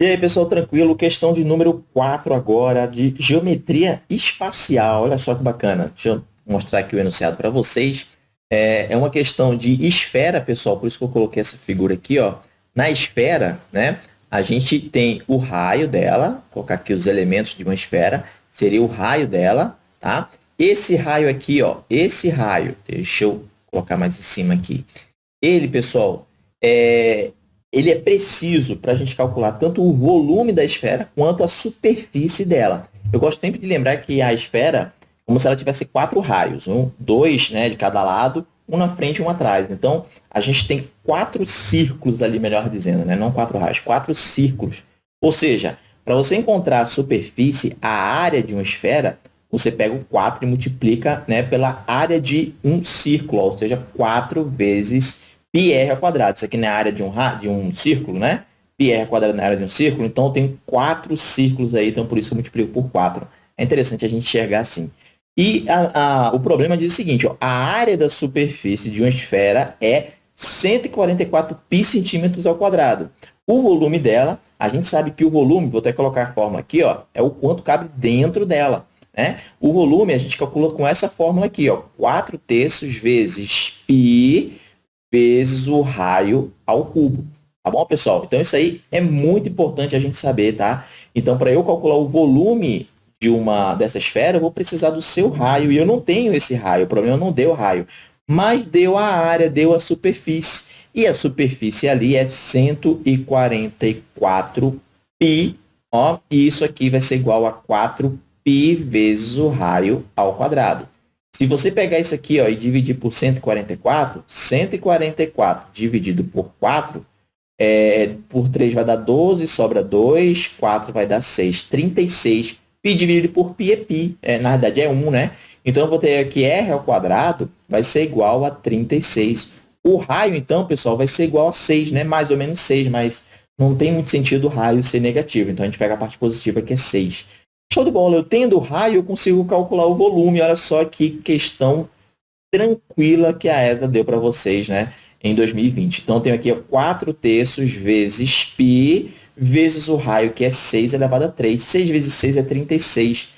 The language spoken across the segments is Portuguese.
E aí, pessoal, tranquilo? Questão de número 4 agora, de geometria espacial. Olha só que bacana. Deixa eu mostrar aqui o enunciado para vocês. É, é, uma questão de esfera, pessoal, por isso que eu coloquei essa figura aqui, ó. Na esfera, né, a gente tem o raio dela, vou colocar aqui os elementos de uma esfera, seria o raio dela, tá? Esse raio aqui, ó, esse raio, deixa eu colocar mais em cima aqui. Ele, pessoal, é, ele é preciso para a gente calcular tanto o volume da esfera quanto a superfície dela. Eu gosto sempre de lembrar que a esfera, como se ela tivesse quatro raios, um, dois né, de cada lado, um na frente e um atrás. Então, a gente tem quatro círculos ali, melhor dizendo, né? não quatro raios, quatro círculos. Ou seja, para você encontrar a superfície, a área de uma esfera, você pega o 4 e multiplica né, pela área de um círculo, ou seja, 4 vezes πr ao quadrado. Isso aqui na área de um, de um círculo, né? πr ao quadrado na área de um círculo, então eu tenho quatro círculos aí, então por isso que eu multiplico por 4. É interessante a gente enxergar assim. E a, a, o problema diz o seguinte, ó, a área da superfície de uma esfera é 144 pi centímetros ao quadrado. O volume dela, a gente sabe que o volume, vou até colocar a forma aqui, ó, é o quanto cabe dentro dela. Né? O volume a gente calcula com essa fórmula aqui, ó, 4 terços vezes π vezes o raio ao cubo. Tá bom, pessoal? Então, isso aí é muito importante a gente saber, tá? Então, para eu calcular o volume de uma dessa esfera, eu vou precisar do seu raio. E eu não tenho esse raio, o problema não deu raio. Mas deu a área, deu a superfície. E a superfície ali é 144 π, ó, e isso aqui vai ser igual a 4 π vezes o raio ao quadrado. Se você pegar isso aqui ó, e dividir por 144, 144 dividido por 4, é, por 3 vai dar 12, sobra 2, 4 vai dar 6, 36. Pi dividido por pi é pi, é, na verdade é 1, né? Então, eu vou ter aqui R ao quadrado vai ser igual a 36. O raio, então, pessoal, vai ser igual a 6, né? Mais ou menos 6, mas não tem muito sentido o raio ser negativo. Então, a gente pega a parte positiva que é 6. Show de bola, eu tendo raio, eu consigo calcular o volume. Olha só que questão tranquila que a ESA deu para vocês né, em 2020. Então, eu tenho aqui 4 terços vezes π vezes o raio, que é 6 elevado a 3. 6 vezes 6 é 36.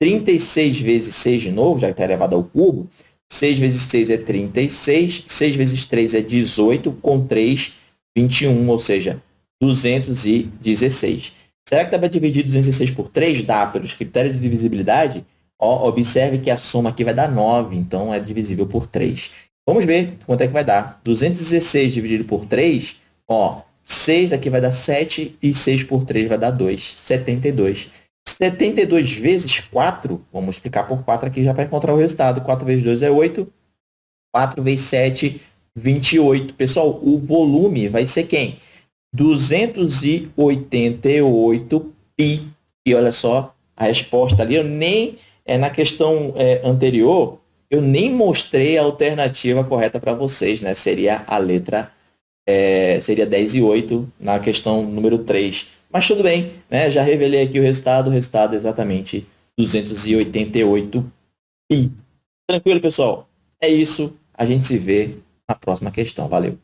36 vezes 6 de novo, já que está elevado ao cubo. 6 vezes 6 é 36. 6 vezes 3 é 18. Com 3, 21, ou seja, 216. Será que dá para dividir 216 por 3? Dá, pelos critérios de divisibilidade. Ó, observe que a soma aqui vai dar 9, então é divisível por 3. Vamos ver quanto é que vai dar. 216 dividido por 3, ó, 6 aqui vai dar 7 e 6 por 3 vai dar 2, 72. 72 vezes 4, vamos multiplicar por 4 aqui já para encontrar o resultado. 4 vezes 2 é 8, 4 vezes 7, 28. Pessoal, o volume vai ser quem? 288 pi. E olha só a resposta ali. Eu nem, é, na questão é, anterior, eu nem mostrei a alternativa correta para vocês, né? Seria a letra, é, seria 10 e 8 na questão número 3. Mas tudo bem, né? Já revelei aqui o resultado, o resultado é exatamente 288 pi. Tranquilo, pessoal? É isso. A gente se vê na próxima questão. Valeu!